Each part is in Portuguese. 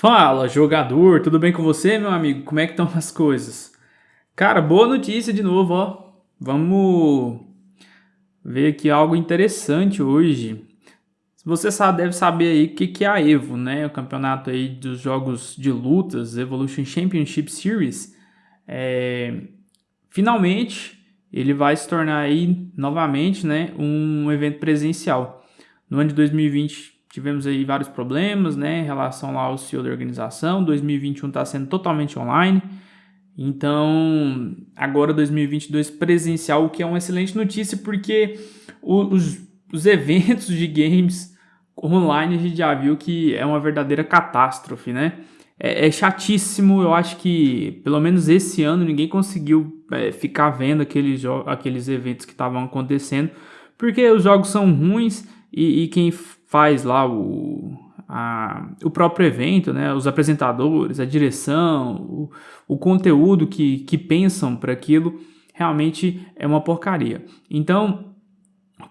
Fala, jogador, tudo bem com você, meu amigo? Como é que estão as coisas? Cara, boa notícia de novo, ó. Vamos ver aqui algo interessante hoje. Você sabe, deve saber aí o que, que é a EVO, né? O campeonato aí dos jogos de lutas, Evolution Championship Series. É... Finalmente, ele vai se tornar aí, novamente, né, um evento presencial. No ano de 2020 tivemos aí vários problemas, né, em relação lá ao CEO da organização. 2021 está sendo totalmente online. Então, agora 2022 presencial, o que é uma excelente notícia, porque os, os eventos de games online a gente já viu que é uma verdadeira catástrofe, né? É, é chatíssimo, eu acho que pelo menos esse ano ninguém conseguiu é, ficar vendo aqueles, aqueles eventos que estavam acontecendo, porque os jogos são ruins e, e quem faz lá o, a, o próprio evento, né, os apresentadores, a direção, o, o conteúdo que, que pensam para aquilo, realmente é uma porcaria. Então,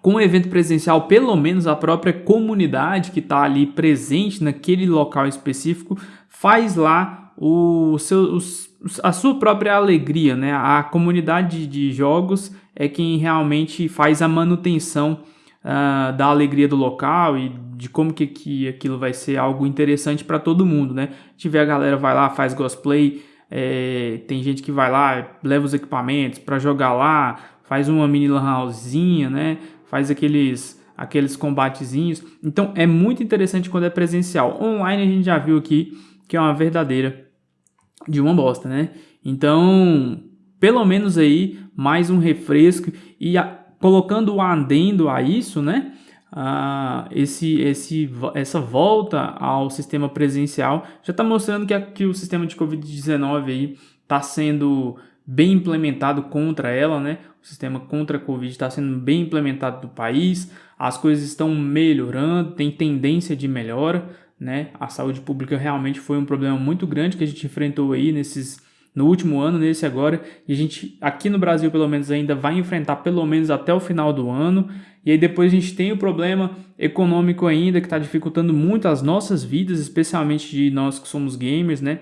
com o evento presencial, pelo menos a própria comunidade que está ali presente naquele local específico faz lá o seu, os, a sua própria alegria, né? A comunidade de jogos é quem realmente faz a manutenção uh, da alegria do local e de como que, que aquilo vai ser algo interessante para todo mundo, né? Tiver a galera vai lá, faz cosplay, é, tem gente que vai lá, leva os equipamentos para jogar lá, faz uma mini lan housezinha, né? Faz aqueles aqueles combatezinhos. Então é muito interessante quando é presencial. Online a gente já viu aqui que é uma verdadeira de uma bosta, né? Então, pelo menos aí mais um refresco e a, colocando o adendo a isso, né? Uh, esse, esse, essa volta ao sistema presencial já está mostrando que, que o sistema de Covid-19 está sendo bem implementado contra ela, né? O sistema contra a Covid está sendo bem implementado no país, as coisas estão melhorando, tem tendência de melhora, né? A saúde pública realmente foi um problema muito grande que a gente enfrentou aí nesses no último ano, nesse agora, e a gente aqui no Brasil pelo menos ainda vai enfrentar pelo menos até o final do ano, e aí depois a gente tem o problema econômico ainda que está dificultando muito as nossas vidas, especialmente de nós que somos gamers, né?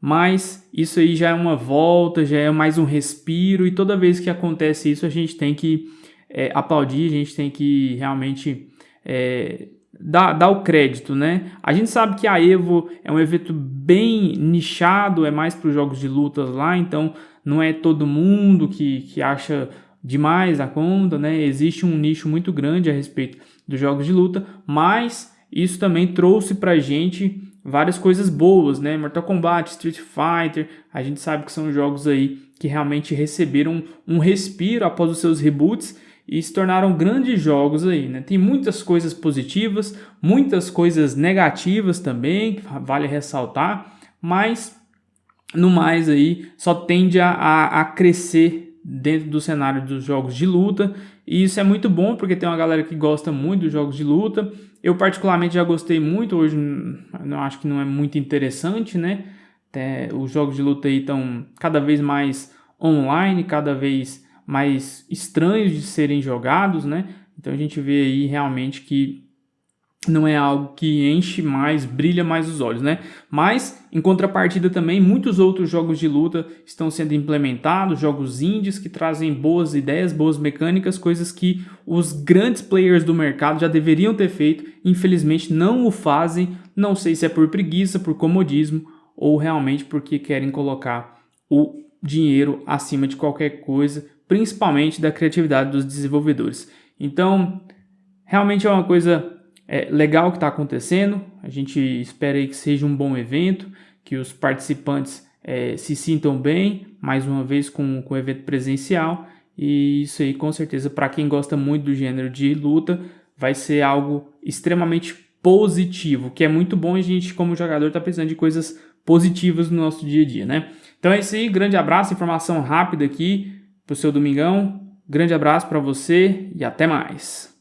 Mas isso aí já é uma volta, já é mais um respiro, e toda vez que acontece isso a gente tem que é, aplaudir, a gente tem que realmente é, dá, dá o crédito, né? A gente sabe que a Evo é um evento bem nichado, é mais para os jogos de lutas lá, então não é todo mundo que, que acha demais a conta, né? Existe um nicho muito grande a respeito dos jogos de luta, mas isso também trouxe pra gente várias coisas boas, né? Mortal Kombat, Street Fighter, a gente sabe que são jogos aí que realmente receberam um respiro após os seus reboots e se tornaram grandes jogos aí, né? Tem muitas coisas positivas, muitas coisas negativas também, que vale ressaltar, mas no mais aí só tende a, a, a crescer dentro do cenário dos jogos de luta e isso é muito bom porque tem uma galera que gosta muito dos jogos de luta. Eu particularmente já gostei muito, hoje não acho que não é muito interessante, né? Até os jogos de luta aí estão cada vez mais online, cada vez mais estranhos de serem jogados, né? Então a gente vê aí realmente que não é algo que enche mais, brilha mais os olhos, né? Mas, em contrapartida também, muitos outros jogos de luta estão sendo implementados, jogos indies que trazem boas ideias, boas mecânicas, coisas que os grandes players do mercado já deveriam ter feito, infelizmente não o fazem, não sei se é por preguiça, por comodismo, ou realmente porque querem colocar o dinheiro acima de qualquer coisa, principalmente da criatividade dos desenvolvedores. Então, realmente é uma coisa é, legal que está acontecendo. A gente espera que seja um bom evento, que os participantes é, se sintam bem, mais uma vez com, o evento presencial. E isso aí, com certeza, para quem gosta muito do gênero de luta, vai ser algo extremamente positivo, que é muito bom a gente, como jogador, tá precisando de coisas positivas no nosso dia a dia, né? Então é isso aí, grande abraço, informação rápida aqui para o seu domingão. Grande abraço para você e até mais.